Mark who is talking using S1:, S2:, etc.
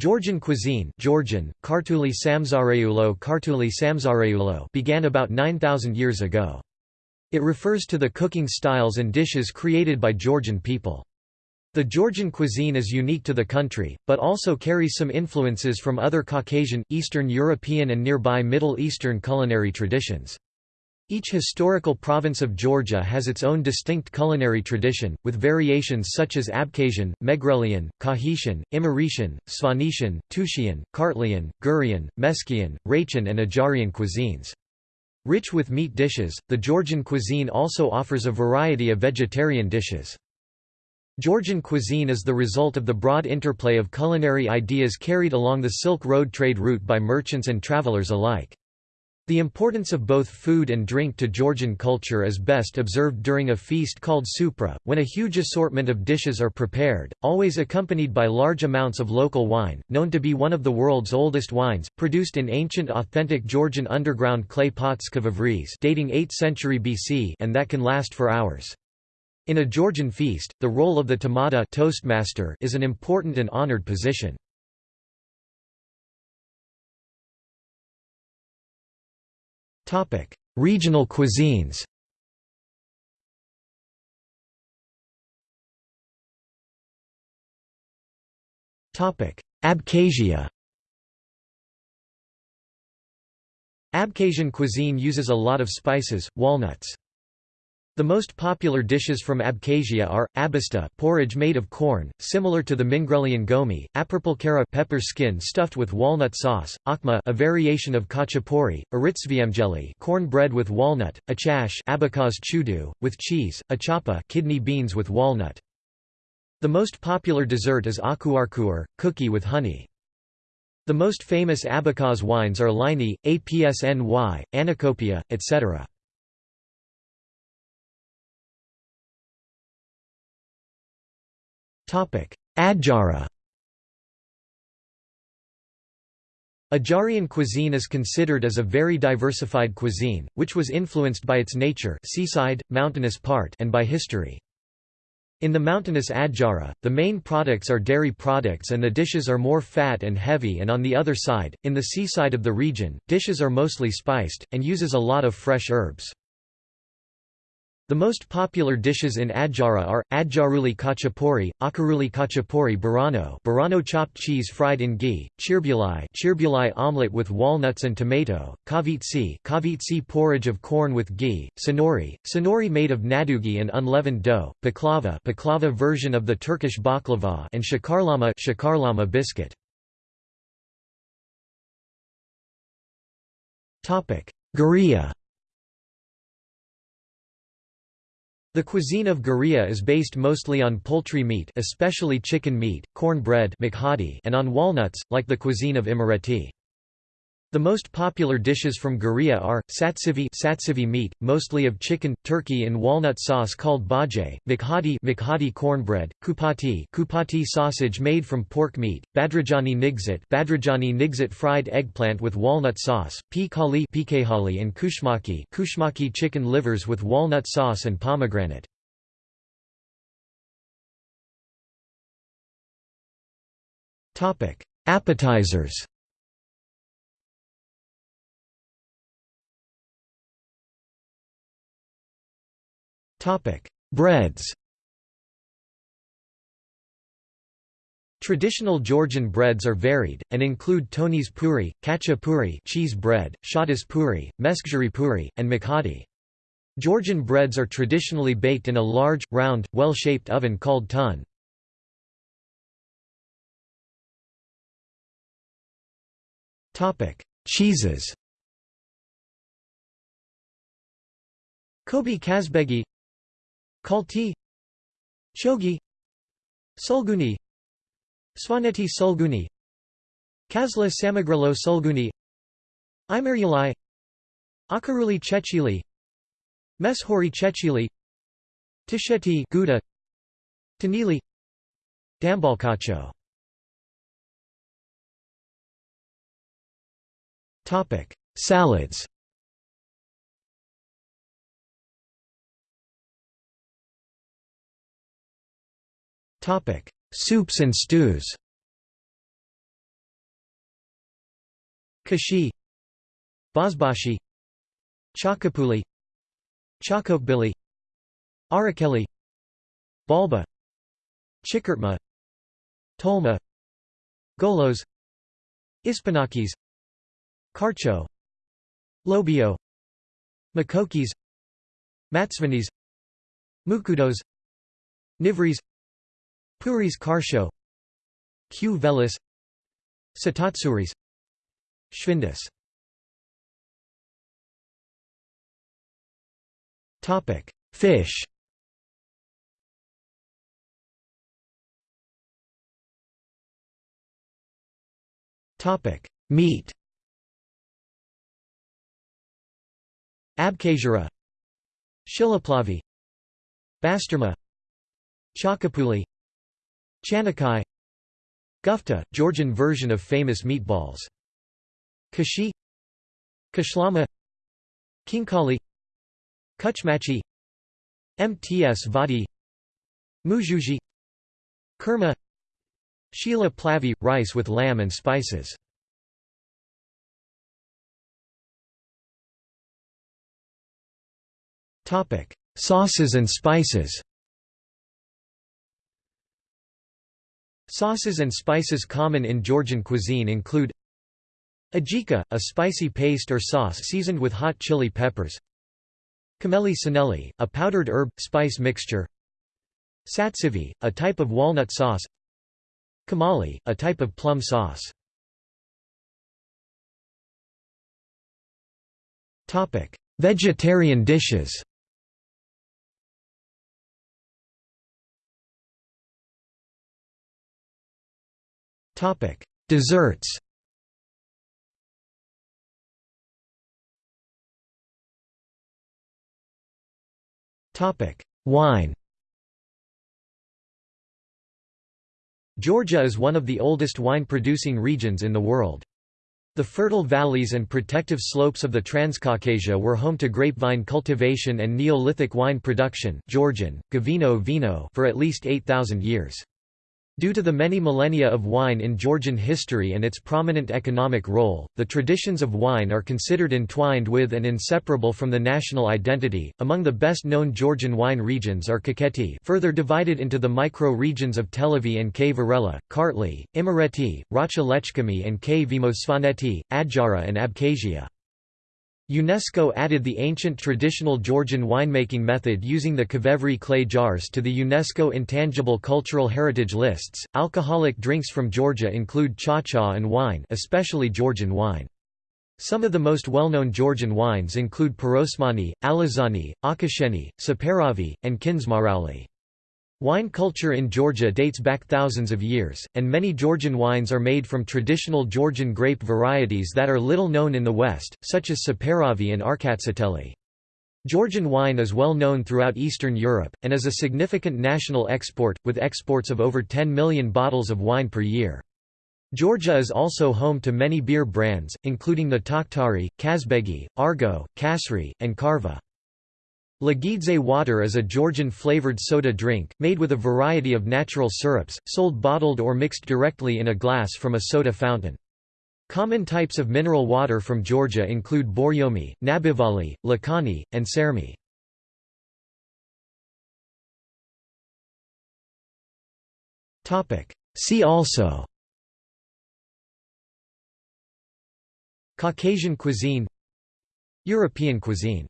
S1: Georgian cuisine Georgian, Kartuli Samzareulo Kartuli began about 9,000 years ago. It refers to the cooking styles and dishes created by Georgian people. The Georgian cuisine is unique to the country, but also carries some influences from other Caucasian, Eastern European and nearby Middle Eastern culinary traditions. Each historical province of Georgia has its own distinct culinary tradition, with variations such as Abkhazian, Megrelian, Kakhetian, Imeretian, Svanetian, Tushian, Kartlian, Gurian, Meskian, Raichian and Ajarian cuisines. Rich with meat dishes, the Georgian cuisine also offers a variety of vegetarian dishes. Georgian cuisine is the result of the broad interplay of culinary ideas carried along the Silk Road trade route by merchants and travelers alike. The importance of both food and drink to Georgian culture is best observed during a feast called supra, when a huge assortment of dishes are prepared, always accompanied by large amounts of local wine, known to be one of the world's oldest wines, produced in ancient authentic Georgian underground clay pots dating 8th century BC and that can last for hours. In a Georgian feast, the role of the tamada toastmaster is an important and honored position. Regional cuisines Abkhazia Abkhazian cuisine uses a lot of spices, walnuts. The most popular dishes from Abkhazia are, abista porridge made of corn, similar to the Mingrelian gomi, apripulkara pepper skin stuffed with walnut sauce, akma a variation of khachapuri, aritsviemjeli corn bread with walnut, achash abakaz chudu, with cheese, achapa kidney beans with walnut. The most popular dessert is akuarkuar, cookie with honey. The most famous abakaz wines are Lini, Apsny, Anacopia, etc. Adjara Ajarian cuisine is considered as a very diversified cuisine, which was influenced by its nature seaside, mountainous part and by history. In the mountainous Adjara, the main products are dairy products and the dishes are more fat and heavy and on the other side, in the seaside of the region, dishes are mostly spiced, and uses a lot of fresh herbs. The most popular dishes in Adjara are, Adjaruli khachapuri, Akaruli khachapuri barano barano chopped cheese fried in ghee, chirbulai chirbulai omelette with walnuts and tomato, kavitsi kavitsi porridge of corn with ghee, sonori, sonori made of nadugi and unleavened dough, baklava baklava version of the Turkish baklava and shakarlama shakarlama biscuit. Guriya The cuisine of Guriya is based mostly on poultry meat especially chicken meat, corn bread and on walnuts, like the cuisine of Imereti. The most popular dishes from Guriya are, satsivi, satsivi meat, mostly of chicken, turkey in walnut sauce called bajay, mikhadi, mikhadi cornbread, kupati, kupati sausage made from pork meat, badrajani nigzit, badrajani nigzit fried eggplant with walnut sauce, pikali, pikehali and kushmaki, kushmaki chicken livers with walnut sauce and pomegranate. Appetizers Breads. Traditional Georgian breads are varied, and include Tony's puri, kacha puri cheese bread, shadas puri, meskjari puri, and mikhadi. Georgian breads are traditionally baked in a large, round, well-shaped oven called tun. Cheeses Kobi Kazbegi Kalti Chogi Sulguni Svaneti Sulguni Kazla Samegrelo Sulguni Imeryalai Akaruli Chechili Meshori Chechili Tusheti Gouda Tanili Dambalkhacho. Topic Salads Soups and stews. Khashi. Bozbashi Chakapuli. Chakhokhbili. Arakeli. Balba. Chikurtma Tolma. Golos. Ispanakis. Kharcho Lobio. Makokis. Matsvanis Mukudos. Nivris Puris Karsho Q. velis Satatsuris. Schwindus Topic. Fish. Topic. Meat. Abkhazura. Shilaplavi. Basturma Chakapuli Chanakai Gufta, Georgian version of famous meatballs. Khashi Khashlama Khinkali Kuchmachi Mts Vadi Mujuji Kurma Sheila Plavi – rice with lamb and spices. Sauces and spices Sauces and spices common in Georgian cuisine include Ajika, a spicy paste or sauce seasoned with hot chili peppers. Khmeli suneli, a powdered herb, spice mixture. Satsivi, a type of walnut sauce. Kamali, a type of plum sauce. Vegetarian dishes Desserts Topic: Wine Georgia is one of the oldest wine-producing regions in the world. The fertile valleys and protective slopes of the Transcaucasia were home to grapevine cultivation and Neolithic wine production Georgian, Gavino vino for at least 8,000 years. Due to the many millennia of wine in Georgian history and its prominent economic role, the traditions of wine are considered entwined with and inseparable from the national identity. Among the best known Georgian wine regions are Kakheti, further divided into the micro-regions of Telavi and K. Varela, Kartli, Imereti, Racha Lechkhumi and K. Vimosvaneti, Adjara and Abkhazia. UNESCO added the ancient traditional Georgian winemaking method using the Kavevri clay jars to the UNESCO Intangible Cultural Heritage lists. Alcoholic drinks from Georgia include cha-cha and wine, especially Georgian wine. Some of the most well-known Georgian wines include Pirosmani, Alazani, Akhasheni, Saperavi, and Kindzmarauli. Wine culture in Georgia dates back thousands of years, and many Georgian wines are made from traditional Georgian grape varieties that are little known in the West, such as Saperavi and Rkatsiteli. Georgian wine is well known throughout Eastern Europe, and is a significant national export, with exports of over 10 million bottles of wine per year. Georgia is also home to many beer brands, including the Takhtari, Kazbegi, Argo, Kasri, and Karva. Lagidze water is a Georgian-flavored soda drink, made with a variety of natural syrups, sold bottled or mixed directly in a glass from a soda fountain. Common types of mineral water from Georgia include Borjomi, Nabivali, Lakani, and Sermi. See also Caucasian cuisine European cuisine